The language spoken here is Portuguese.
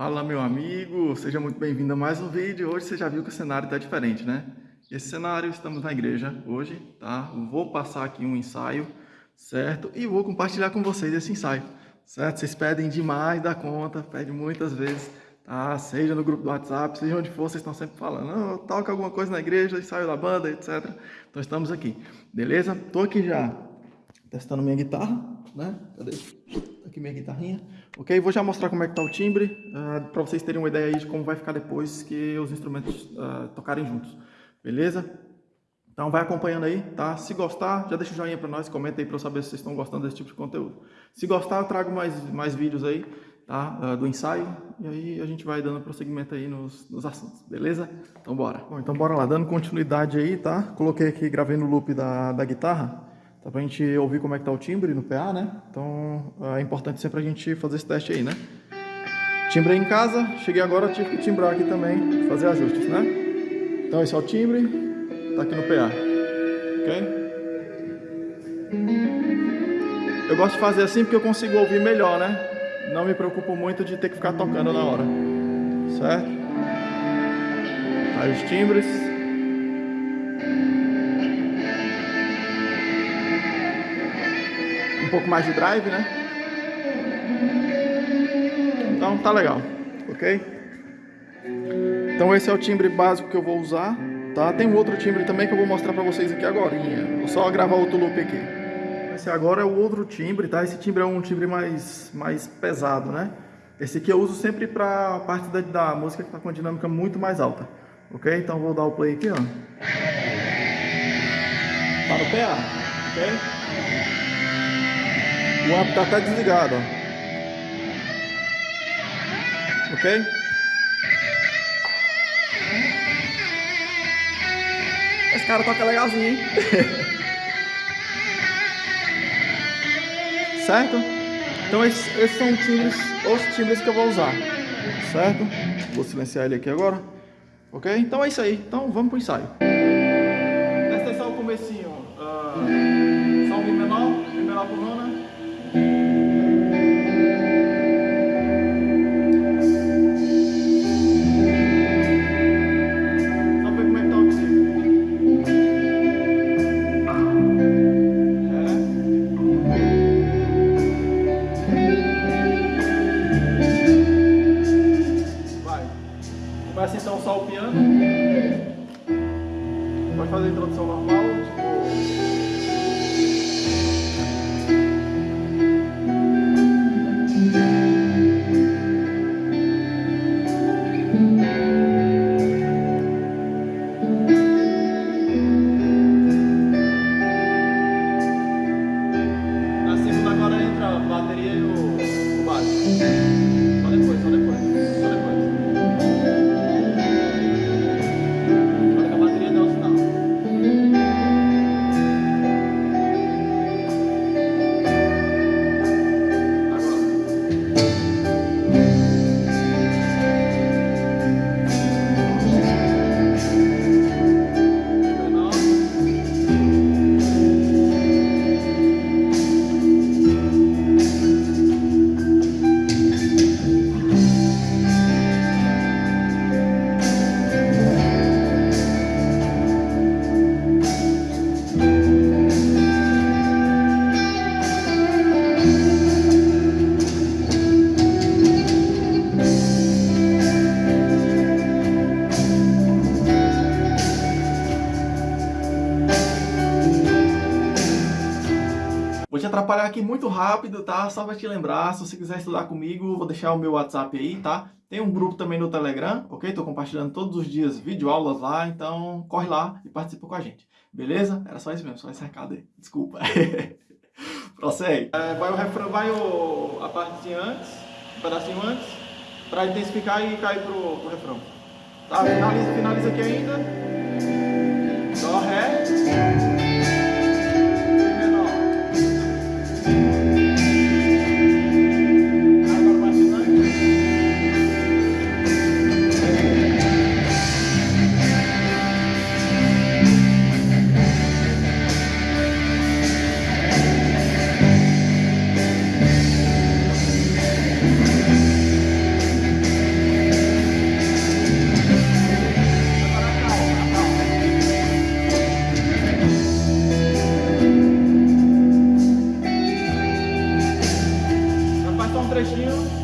Fala meu amigo, seja muito bem-vindo a mais um vídeo. Hoje você já viu que o cenário está diferente, né? Esse cenário, estamos na igreja hoje, tá? Vou passar aqui um ensaio, certo? E vou compartilhar com vocês esse ensaio, certo? Vocês pedem demais da conta, pedem muitas vezes, tá? Seja no grupo do WhatsApp, seja onde for, vocês estão sempre falando, não, toca alguma coisa na igreja, ensaio da banda, etc. Então estamos aqui, beleza? Tô aqui já testando minha guitarra, né? Cadê? Aqui minha guitarrinha. Ok? Vou já mostrar como é que tá o timbre, uh, ah, para vocês terem uma ideia aí de como vai ficar depois que os instrumentos uh, tocarem juntos. Beleza? Então vai acompanhando aí, tá? Se gostar, já deixa o joinha para nós, comenta aí para eu saber se vocês estão gostando desse tipo de conteúdo. Se gostar, eu trago mais, mais vídeos aí, tá? Uh, do ensaio, e aí a gente vai dando prosseguimento aí nos, nos assuntos, beleza? Então bora. Bom, então bora lá, dando continuidade aí, tá? Coloquei aqui, gravei no loop da, da guitarra, Tá pra gente ouvir como é que tá o timbre no PA, né? Então é importante sempre a gente fazer esse teste aí, né? Timbrei em casa, cheguei agora, tive que timbrar aqui também, fazer ajustes, né? Então esse é o timbre, tá aqui no PA, ok? Eu gosto de fazer assim porque eu consigo ouvir melhor, né? Não me preocupo muito de ter que ficar tocando na hora, certo? Aí os timbres. Pouco mais de drive, né? Então tá legal, ok? Então esse é o timbre básico que eu vou usar, tá? Tem um outro timbre também que eu vou mostrar pra vocês aqui agora. Vou só gravar outro loop aqui. Esse agora é o outro timbre, tá? Esse timbre é um timbre mais, mais pesado, né? Esse aqui eu uso sempre pra parte da, da música que tá com a dinâmica muito mais alta, ok? Então vou dar o play aqui, ó. Tá no PA, ok? O amp tá até desligado, ó. Ok? Esse cara toca legalzinho, hein? certo? Então esses, esses são timbres, os timbres que eu vou usar. Certo? Vou silenciar ele aqui agora. Ok? Então é isso aí. Então vamos pro ensaio. Presta atenção o comecinho. Atrapalhar aqui muito rápido, tá? Só para te lembrar, se você quiser estudar comigo, vou deixar o meu WhatsApp aí, tá? Tem um grupo também no Telegram, ok? Tô compartilhando todos os dias videoaulas lá, então corre lá e participa com a gente. Beleza? Era só isso mesmo, só esse recado aí. Desculpa. Prossegue. É, vai o refrão, vai o, a parte antes, um pedacinho antes, para intensificar e cair pro, pro refrão. Tá? Finaliza, finaliza aqui ainda. It's you.